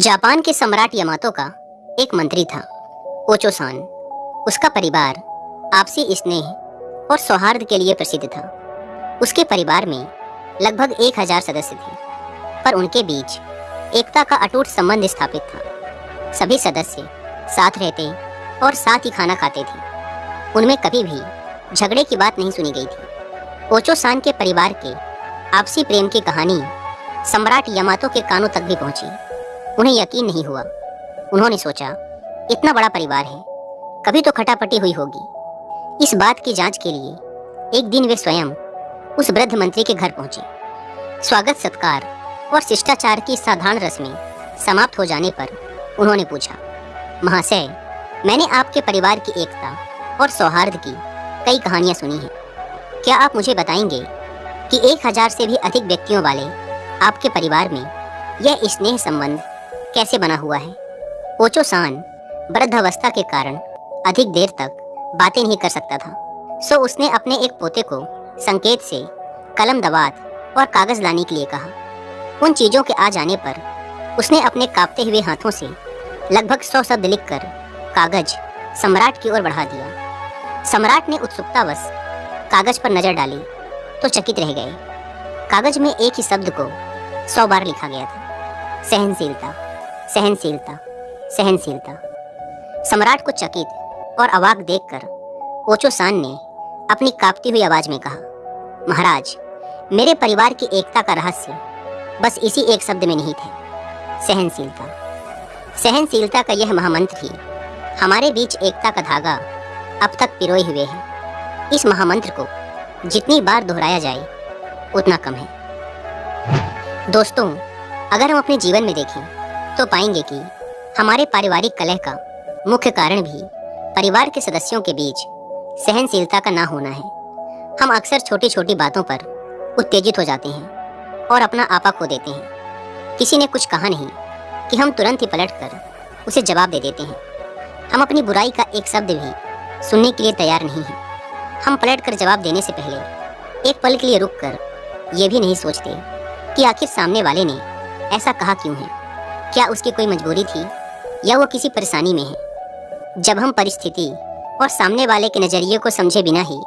Japan के सम्राट यमातो का एक मंत्री था, ओचोसान। उसका परिवार, आपसी स्नेह और सौहार्द के लिए प्रसिद्ध था। उसके परिवार में लगभग एक हज़ार सदस्य थे, पर उनके बीच एकता का अटूट संबंध स्थापित था। सभी सदस्य साथ रहते और साथ ही खाना खाते थे। उनमें कभी भी झगड़े की बात नहीं सुनी गई थी। ओचोसान के परिवार के आपसी प्रेम की कहानी सम्राट यमातो के कानों तक भी पहुँची। उन्हें यकीन नहीं हुआ। उन्होंने सोचा, इतना बड़ा परिवार है, कभी तो खटापटी हुई होगी। इस बात की जाँच के लिए एक दिन वे स्वयं उस वृद्ध मंत्री के घर पहुँचे। स्वागत, सत्कार और शिष्टाचार की साधारण रस्में समाप्त हो जाने पर उन्होंने पूछा, महाशय, मैंने आपके परिवार की एकता और सौहार्द की कई कहानियाँ सुनी हैं। क्या आप मुझे बताएँगे कि एक हज़ार से भी अधिक व्यक्तियों वाले आपके परिवार में यह स्नेह संबंध कैसे बना हुआ है? ओचो सान वृद्धावस्था के कारण अधिक देर तक बातें नहीं कर सकता था। सो उसने अपने एक पोते को संकेत से कलम दवात और कागज़ लाने के लिए कहा। उन चीज़ों के आ जाने पर उसने अपने कांपते हुए हाथों से लगभग सौ शब्द लिखकर कागज़ सम्राट की ओर बढ़ा दिया। सम्राट ने उत्सुकतावश कागज़ पर नज़र डाली तो चकित रह गए। कागज़ में एक ही शब्द को सौ बार लिखा गया था, सहनशीलता। सहनशीलता सहनशीलता। सम्राट को चकित और अवाक देखकर ओचो सान ने अपनी कांपती हुई आवाज़ में कहा, महाराज, मेरे परिवार की एकता का रहस्य बस इसी एक शब्द में नहीं थे सहनशीलता। सहनशीलता का यह महामंत्र ही हमारे बीच एकता का धागा अब तक पिरोए हुए है। इस महामंत्र को जितनी बार दोहराया जाए, उतना कम है। दोस्तों, अगर हम अपने जीवन में देखें तो पाएँगे कि हमारे पारिवारिक कलह का मुख्य कारण भी परिवार के सदस्यों के बीच सहनशीलता का ना होना है। हम अक्सर छोटी छोटी बातों पर उत्तेजित हो जाते हैं और अपना आपा खो देते हैं। किसी ने कुछ कहा नहीं कि हम तुरंत ही पलट कर उसे जवाब दे देते हैं। हम अपनी बुराई का एक शब्द भी सुनने के लिए तैयार नहीं हैं। हम पलट कर जवाब देने से पहले एक पल के लिए रुक कर ये भी नहीं सोचते कि आखिर सामने वाले ने ऐसा कहा क्यों है। क्या उसकी कोई मजबूरी थी? या वो किसी परेशानी में है? जब हम परिस्थिति और सामने वाले के नज़रिए को समझे बिना ही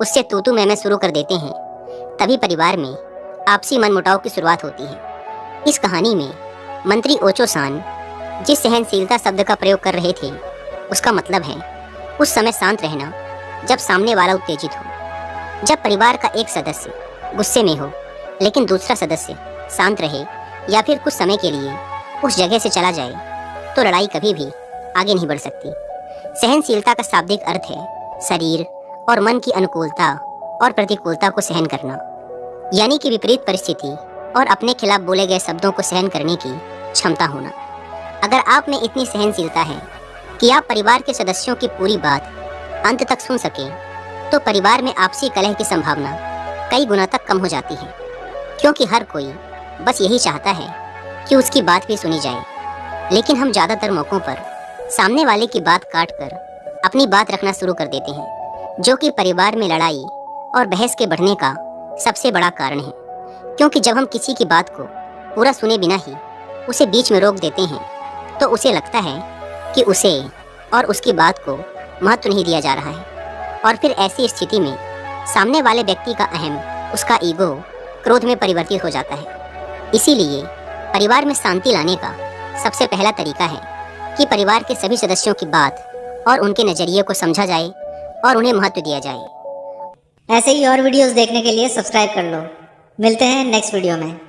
उससे तू तू मैं शुरू कर देते हैं, तभी परिवार में आपसी मनमुटाव की शुरुआत होती है। इस कहानी में मंत्री ओचो सान जिस सहनशीलता शब्द का प्रयोग कर रहे थे, उसका मतलब है उस समय शांत रहना जब सामने वाला उत्तेजित हो। जब परिवार का एक सदस्य गुस्से में हो, लेकिन दूसरा सदस्य शांत रहे या फिर कुछ समय के लिए उस जगह से चला जाए तो लड़ाई कभी भी आगे नहीं बढ़ सकती। सहनशीलता का शाब्दिक अर्थ है शरीर और मन की अनुकूलता और प्रतिकूलता को सहन करना। यानी कि विपरीत परिस्थिति और अपने खिलाफ बोले गए शब्दों को सहन करने की क्षमता होना। अगर आप में इतनी सहनशीलता है कि आप परिवार के सदस्यों की पूरी बात अंत तक सुन सकें तो परिवार में आपसी कलह की संभावना कई गुना तक कम हो जाती है। क्योंकि हर कोई बस यही चाहता है कि उसकी बात भी सुनी जाए। लेकिन हम ज़्यादातर मौक़ों पर सामने वाले की बात काट कर अपनी बात रखना शुरू कर देते हैं, जो कि परिवार में लड़ाई और बहस के बढ़ने का सबसे बड़ा कारण है। क्योंकि जब हम किसी की बात को पूरा सुने बिना ही उसे बीच में रोक देते हैं तो उसे लगता है कि उसे और उसकी बात को महत्व नहीं दिया जा रहा है। और फिर ऐसी स्थिति में सामने वाले व्यक्ति का अहम, उसका ईगो क्रोध में परिवर्तित हो जाता है। इसीलिए परिवार में शांति लाने का सबसे पहला तरीका है कि परिवार के सभी सदस्यों की बात और उनके नज़रिए को समझा जाए और उन्हें महत्व दिया जाए। ऐसे ही और वीडियोस देखने के लिए सब्सक्राइब कर लो। मिलते हैं नेक्स्ट वीडियो में।